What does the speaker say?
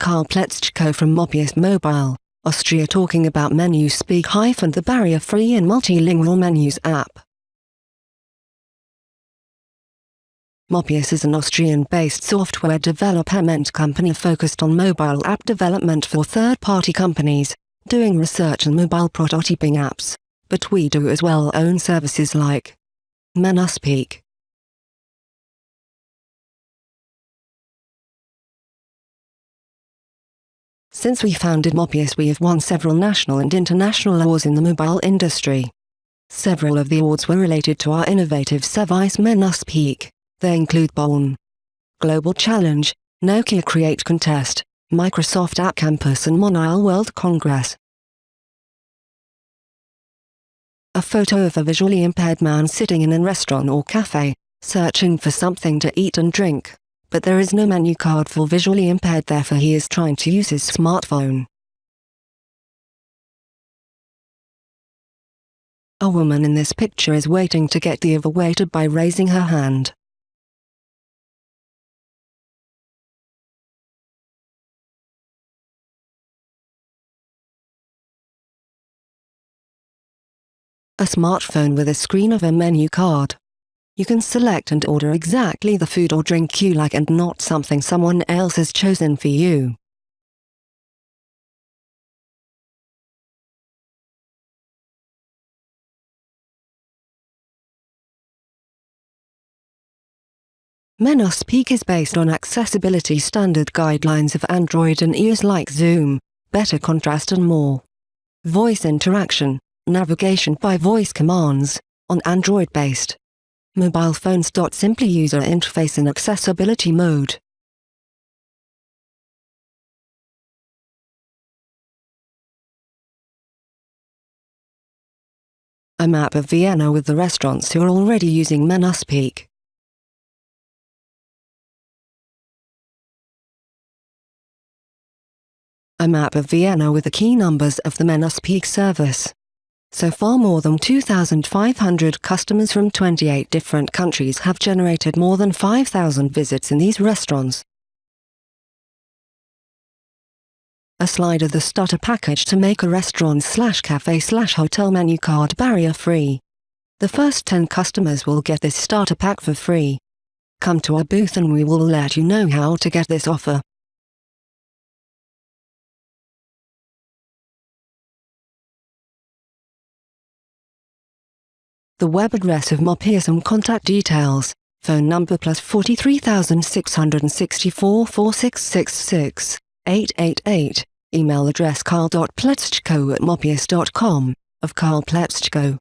Karl Pletzko from Mobius Mobile, Austria talking about menu speak hyphen the barrier-free and multilingual menus app. Mobius is an Austrian-based software development company focused on mobile app development for third-party companies, doing research and mobile prototyping apps, but we do as well own services like Menuspeak. Since we founded Mobius we have won several national and international awards in the mobile industry. Several of the awards were related to our innovative service Menuspeak. They include Bonn Global Challenge, Nokia Create Contest, Microsoft App Campus and Mobile World Congress. A photo of a visually impaired man sitting in a restaurant or cafe, searching for something to eat and drink, but there is no menu card for visually impaired therefore he is trying to use his smartphone. A woman in this picture is waiting to get the other waiter by raising her hand. a smartphone with a screen of a menu card. You can select and order exactly the food or drink you like and not something someone else has chosen for you. Menuspeak is based on accessibility standard guidelines of Android and iOS like Zoom, better contrast and more. Voice interaction navigation by voice commands, on Android-based mobile phones. Simply user interface in accessibility mode. A map of Vienna with the restaurants who are already using Menuspeak. A map of Vienna with the key numbers of the Menuspeak service. So far more than 2,500 customers from 28 different countries have generated more than 5,000 visits in these restaurants. A slide of the starter package to make a restaurant slash cafe slash hotel menu card barrier free. The first 10 customers will get this starter pack for free. Come to our booth and we will let you know how to get this offer. The web address of and contact details, phone number plus 43664 4666 888, email address karl.pletzko at mobius.com, of Karl Pletzko.